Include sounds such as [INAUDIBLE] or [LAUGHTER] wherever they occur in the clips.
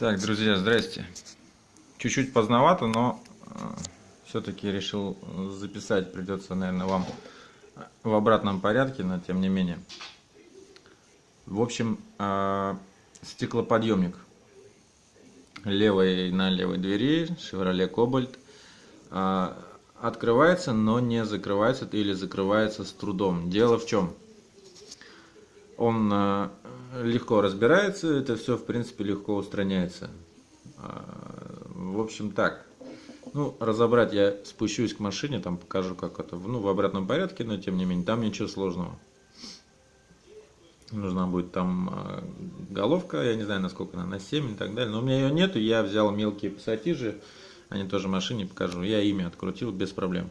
Так, друзья, здрасте. Чуть-чуть поздновато, но э, все-таки решил записать. Придется, наверное, вам в обратном порядке, но тем не менее. В общем, э, стеклоподъемник левой на левой двери Chevrolet Cobalt э, открывается, но не закрывается или закрывается с трудом. Дело в чем? Он э, легко разбирается, это все в принципе легко устраняется. А, в общем так. Ну, разобрать я спущусь к машине, там покажу, как это, ну, в обратном порядке, но тем не менее, там ничего сложного. Нужна будет там а, головка, я не знаю, насколько она, на 7 и так далее. Но у меня ее нету, я взял мелкие пассатижи, они тоже машине покажу. Я ими открутил без проблем.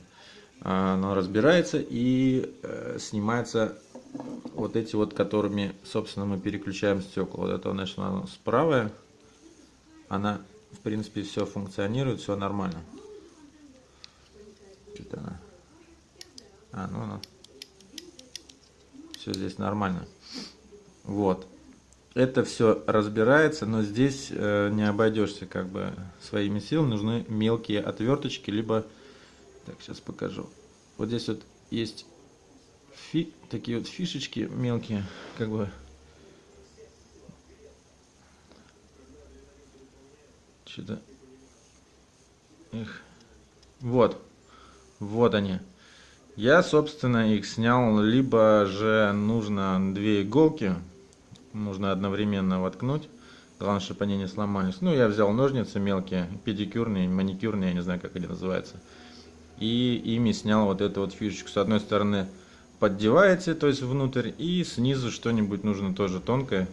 А, оно разбирается и э, снимается вот эти вот, которыми, собственно, мы переключаем стекла. Вот это, значит, она справа, она, в принципе, все функционирует, все нормально. Что-то она... А, ну, ну. Все здесь нормально. Вот. Это все разбирается, но здесь э, не обойдешься как бы своими силами. Нужны мелкие отверточки, либо... Так, сейчас покажу. Вот здесь вот есть фи, такие вот фишечки мелкие, как бы. Что-то их. Вот. Вот они. Я собственно их снял либо же нужно две иголки нужно одновременно воткнуть главное чтобы они не сломались. Ну я взял ножницы мелкие педикюрные маникюрные я не знаю как они называются. И ими снял вот эту вот фишечку. С одной стороны поддеваете, то есть внутрь, и снизу что-нибудь нужно тоже тонкое.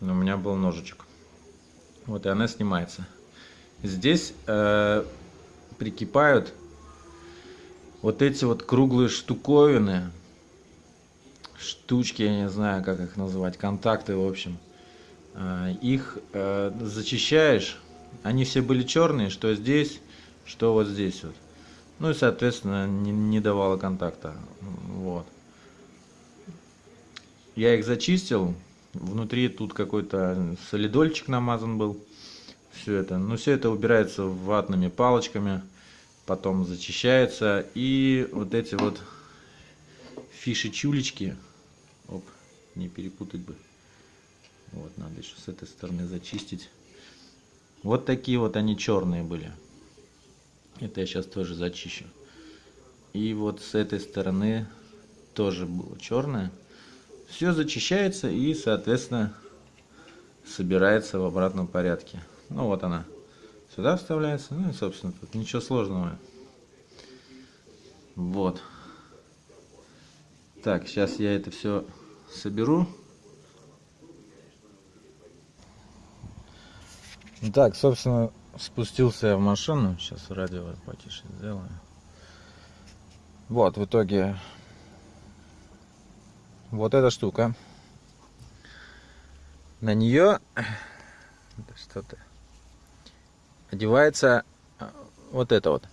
Но у меня был ножичек. Вот и она снимается. Здесь э, прикипают вот эти вот круглые штуковины, штучки, я не знаю, как их называть, контакты, в общем. Э, их э, зачищаешь, они все были черные, что здесь, что вот здесь вот. Ну и, соответственно, не, не давало контакта. Вот. Я их зачистил. Внутри тут какой-то солидольчик намазан был. Все это. Ну, все это убирается ватными палочками. Потом зачищается. И вот эти вот фиши-чулечки. Оп, не перепутать бы. Вот, надо еще с этой стороны зачистить. Вот такие вот они черные были. Это я сейчас тоже зачищу. И вот с этой стороны тоже было черное. Все зачищается и, соответственно, собирается в обратном порядке. Ну вот она сюда вставляется. Ну и, собственно, тут ничего сложного. Вот. Так, сейчас я это все соберу. Так, собственно, спустился я в машину. Сейчас радио потише сделаю. Вот, в итоге вот эта штука. На нее что-то одевается а, вот это вот.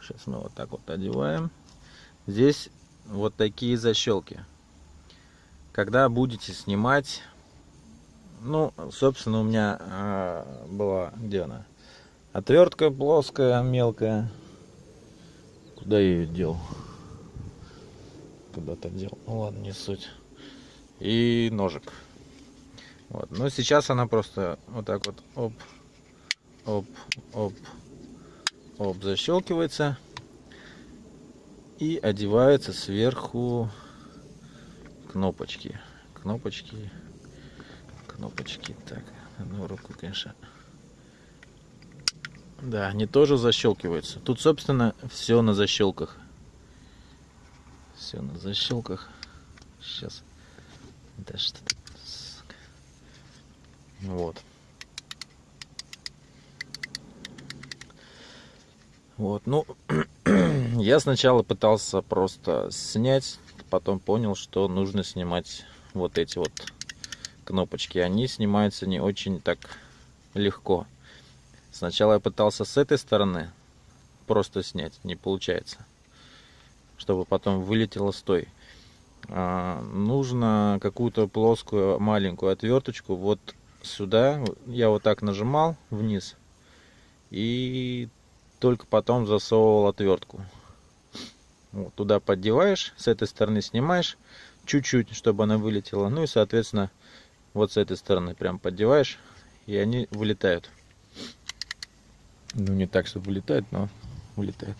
Сейчас мы вот так вот одеваем. Здесь вот такие защелки. Когда будете снимать ну, собственно, у меня а, была, где она? Отвертка плоская, мелкая. Куда я ее дел? Куда-то дел. Ну ладно, не суть. И ножик. Вот. Но сейчас она просто вот так вот оп, оп, оп, оп, защелкивается и одевается сверху кнопочки. Кнопочки кнопочки. Так, одну руку, конечно. Да, они тоже защелкиваются. Тут, собственно, все на защелках. Все на защелках. Сейчас. Да что ты. Вот. Вот, ну, [CLEARS THROAT] я сначала пытался просто снять, потом понял, что нужно снимать вот эти вот кнопочки, они снимаются не очень так легко. Сначала я пытался с этой стороны просто снять, не получается. Чтобы потом вылетело с той. А, нужно какую-то плоскую маленькую отверточку вот сюда. Я вот так нажимал вниз. И только потом засовывал отвертку. Вот, туда поддеваешь, с этой стороны снимаешь чуть-чуть, чтобы она вылетела. Ну и, соответственно, вот с этой стороны прям поддеваешь, и они вылетают. Ну, не так, чтобы вылетают, но вылетают.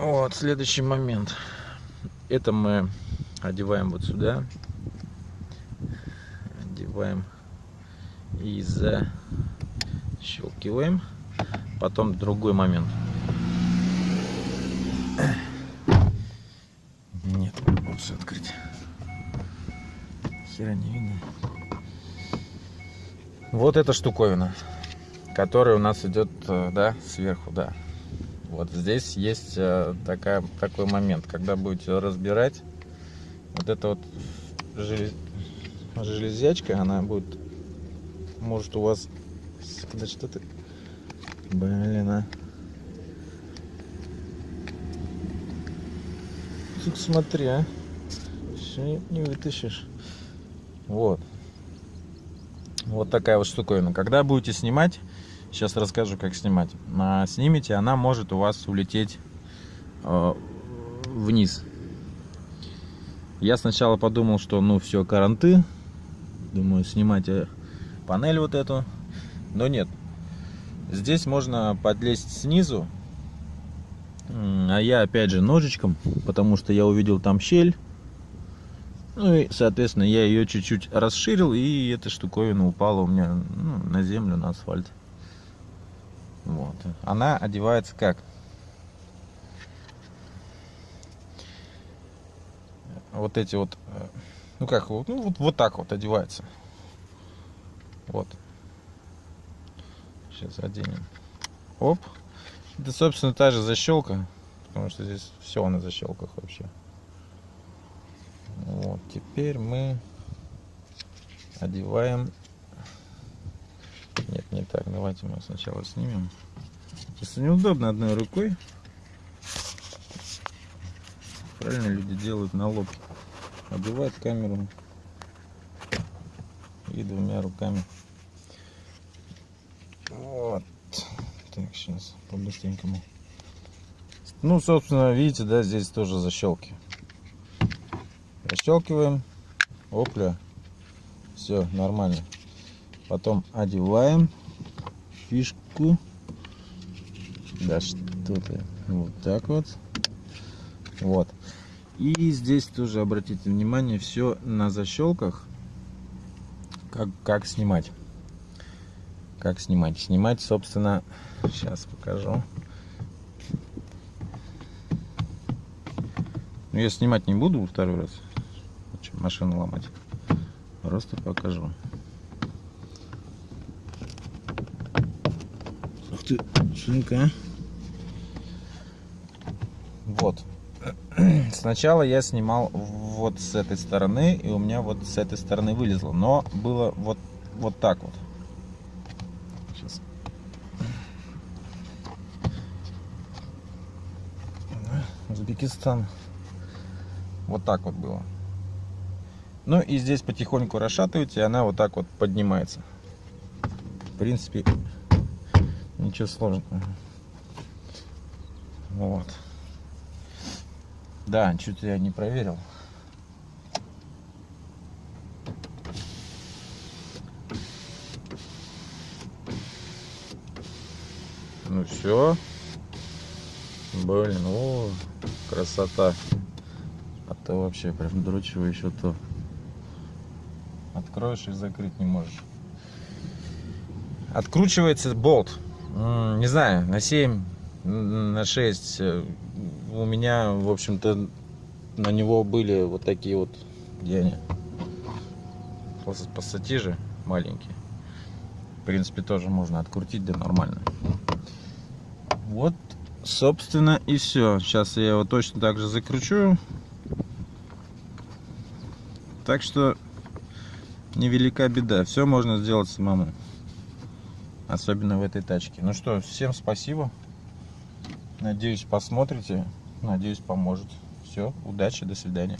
Вот, следующий момент. Это мы одеваем вот сюда. Одеваем и защелкиваем. Потом другой момент. Нет, лучше открыть. Хера не видно. Вот эта штуковина, которая у нас идет, э, да, сверху, да. Вот здесь есть э, такая, такой момент, когда будете разбирать, вот эта вот желез... железячка, она будет, может у вас, да что ты, блин, а. Тут смотри, а. Все не вытащишь. Вот. Вот такая вот штуковина. Когда будете снимать, сейчас расскажу, как снимать. А, снимите, она может у вас улететь э, вниз. Я сначала подумал, что ну все, каранты. Думаю, снимать э, панель вот эту. Но нет. Здесь можно подлезть снизу а я опять же ножичком, потому что я увидел там щель. Ну и, соответственно, я ее чуть-чуть расширил, и эта штуковина упала у меня ну, на землю, на асфальт. Вот. Она одевается как? Вот эти вот, э, ну как, ну вот, вот так вот одевается. Вот. Сейчас оденем. Оп. Это, собственно, та же защелка, потому что здесь все на защелках вообще. Вот, теперь мы одеваем... Нет, не так. Давайте мы сначала снимем. Просто неудобно одной рукой. Правильно люди делают на лоб. Одевают камеру и двумя руками. Вот. Так, сейчас по-быстренькому. Ну, собственно, видите, да, здесь тоже защелки. Защелкиваем. Опля. Все, нормально. Потом одеваем фишку. Да что-то. Вот так вот. Вот. И здесь тоже обратите внимание, все на защелках. Как, как снимать. Как снимать? Снимать, собственно, Сейчас покажу. Ну, я снимать не буду второй раз. Машину ломать. Просто покажу. Ты, шинка. Вот. [CLEARS THROAT] Сначала я снимал вот с этой стороны, и у меня вот с этой стороны вылезло. Но было вот, вот так вот. Узбекистан. Вот так вот было. Ну и здесь потихоньку расшатываете, и она вот так вот поднимается. В принципе, ничего сложного. Вот. Да, что-то я не проверил. Ну все. Блин, о, красота. А то вообще прям дрочево еще то. Откроешь и закрыть не можешь. Откручивается болт. Не знаю, на 7, на 6. Э, у меня, в общем-то, на него были вот такие вот, где они? Пассатижи маленькие. В принципе, тоже можно открутить, да нормально. Вот собственно и все сейчас я его точно так же закручу так что невелика беда все можно сделать самому особенно в этой тачке. Ну что всем спасибо. Надеюсь посмотрите. Надеюсь поможет. Все удачи до свидания